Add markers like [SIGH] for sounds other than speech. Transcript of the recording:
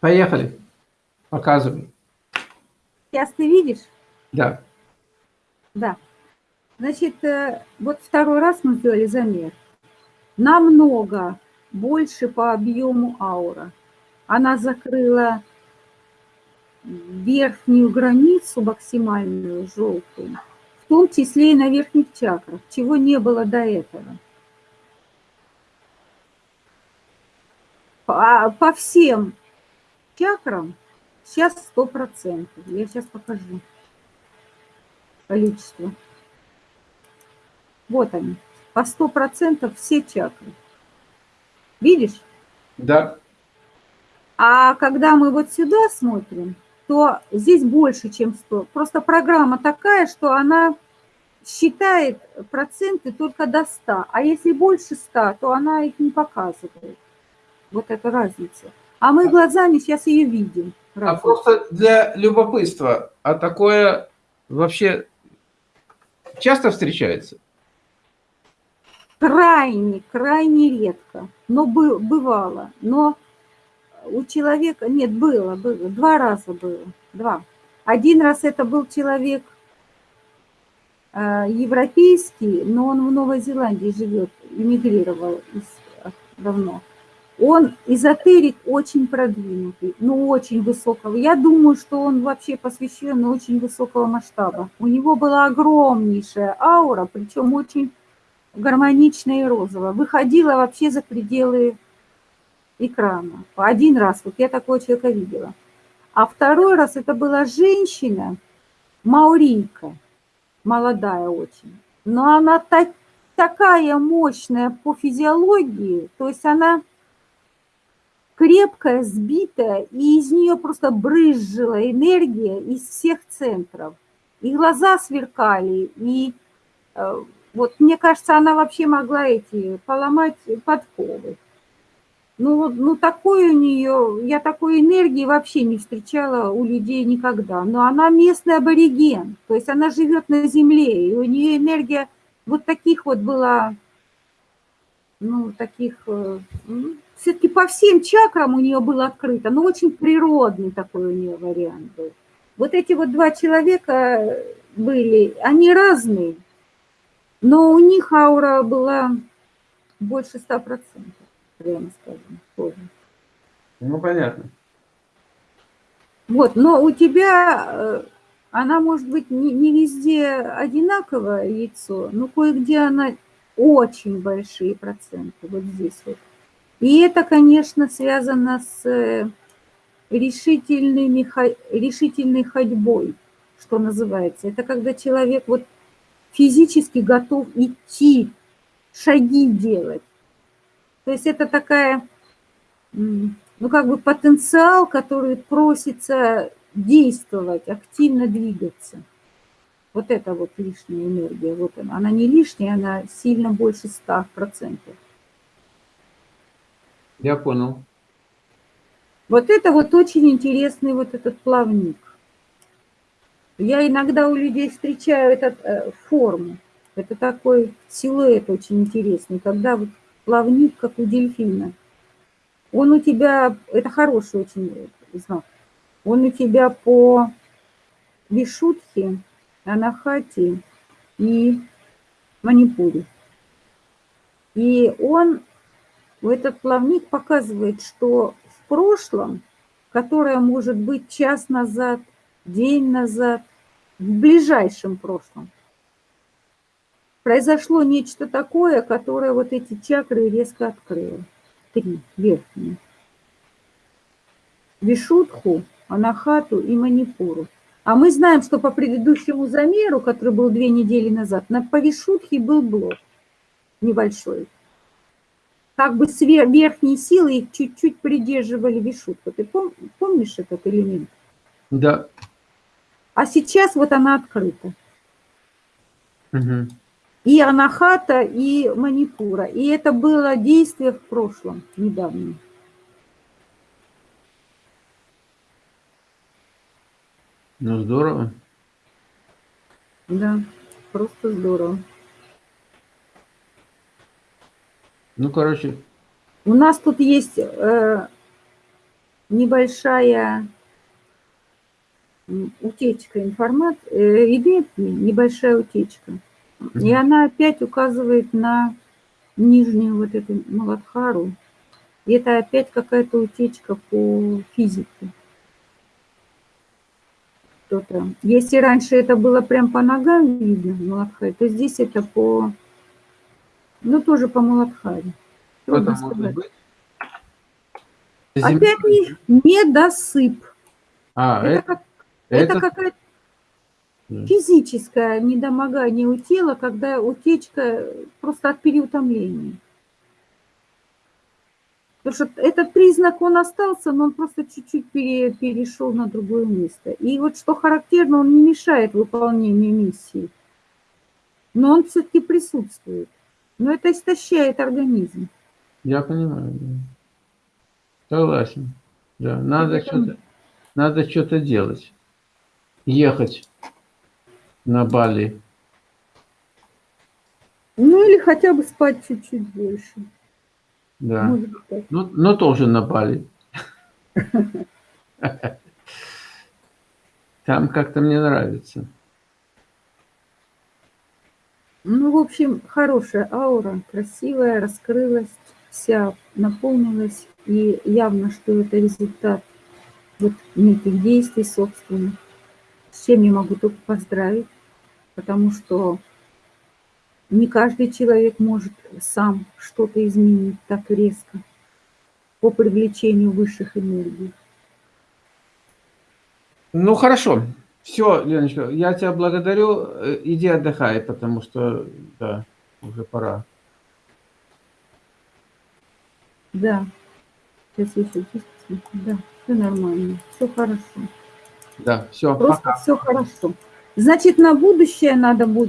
Поехали. Показывай. Сейчас ты видишь? Да. Да. Значит, э, вот второй раз мы сделали замер. Намного больше по объему аура. Она закрыла верхнюю границу максимальную, желтую, в том числе и на верхних чакрах, чего не было до этого. По, по всем чакрам сейчас 100%. Я сейчас покажу количество. Вот они, по 100% все чакры. Видишь? Да. А когда мы вот сюда смотрим, то здесь больше, чем 100. Просто программа такая, что она считает проценты только до 100. А если больше 100, то она их не показывает. Вот эта разница. А мы глазами сейчас ее видим. А просто для любопытства, а такое вообще часто встречается? Крайне, крайне редко, но бывало. Но у человека, нет, было, было, два раза было, два. Один раз это был человек э, европейский, но он в Новой Зеландии живет, эмигрировал из, давно. Он эзотерик очень продвинутый, ну очень высокого. Я думаю, что он вообще посвящен очень высокого масштаба. У него была огромнейшая аура, причем очень гармоничная и розовая. Выходила вообще за пределы экрана. Один раз, вот я такого человека видела. А второй раз это была женщина, маурийка, молодая очень. Но она так, такая мощная по физиологии, то есть она крепкая, сбитая, и из нее просто брызжила энергия из всех центров. И глаза сверкали, и э, вот мне кажется, она вообще могла эти поломать подковы. Ну, ну такой у нее, я такой энергии вообще не встречала у людей никогда. Но она местный абориген, то есть она живет на земле, и у нее энергия вот таких вот была, ну, таких, э, все-таки по всем чакрам у нее было открыто, но очень природный такой у нее вариант был. Вот эти вот два человека были, они разные, но у них аура была больше ста процентов прямо скажем, тоже. Ну, понятно. Вот, но у тебя э, она может быть не, не везде одинаковое яйцо, но кое-где она очень большие проценты, вот здесь вот. И это, конечно, связано с э, решительными, решительной ходьбой, что называется. Это когда человек вот физически готов идти, шаги делать. То есть это такая, ну как бы потенциал, который просится действовать, активно двигаться. Вот это вот лишняя энергия, вот она. Она не лишняя, она сильно больше 100%. Я понял. Вот это вот очень интересный вот этот плавник. Я иногда у людей встречаю этот э, форму. Это такой силуэт очень интересный, когда вот плавник, как у дельфина. Он у тебя, это хороший очень знак, он у тебя по Вишутхе, Анахате и Манипуре. И он, этот плавник показывает, что в прошлом, которое может быть час назад, день назад, в ближайшем прошлом, произошло нечто такое, которое вот эти чакры резко открыло. Три верхние. Вишудху, Анахату и Манипуру. А мы знаем, что по предыдущему замеру, который был две недели назад, на по Вишудхе был блок небольшой. Как бы с верхней силы их чуть-чуть придерживали Вишудху. Ты пом помнишь этот элемент? Да. А сейчас вот она открыта. Угу и Анахата, и Манипура. И это было действие в прошлом, недавнем. Ну, здорово. Да, просто здорово. Ну, короче. У нас тут есть э, небольшая утечка информации, идет небольшая утечка. И она опять указывает на нижнюю вот эту Маладхару. И это опять какая-то утечка по физике. Что-то. Если раньше это было прям по ногам видно, Маладхаре, то здесь это по, ну тоже по Маладхаре. Что Трудно сказать. быть? Опять не, недосып. А, Это, это, как, это, это- какая-то физическое недомогание у тела, когда утечка просто от переутомления. Потому что этот признак, он остался, но он просто чуть-чуть пере- перешел на другое место. И вот что характерно, он не мешает выполнению миссии. Но он все-таки присутствует. Но это истощает организм. я понимаю. да. Согласен. Да, надо что-то, надо что-то делать. Ехать на Бали. Ну или хотя бы спать чуть-чуть больше. Да. Может быть так. Ну, но тоже на Бали. [LAUGHS] Там как-то мне нравится. Ну, в общем, хорошая аура, красивая, раскрылась, вся наполнилась. И явно, что это результат вот неких действий собственных. С чем я могу только поздравить, потому что не каждый человек может сам что-то изменить так резко по привлечению высших энергий. Ну, хорошо. Все, Леночка, я тебя благодарю. Э, Иди отдыхай, потому что, да, уже пора. Да, сейчас я еще посмотрю. Да, все нормально, все хорошо. Да, все, Просто пока. все хорошо. Значит, на будущее надо будет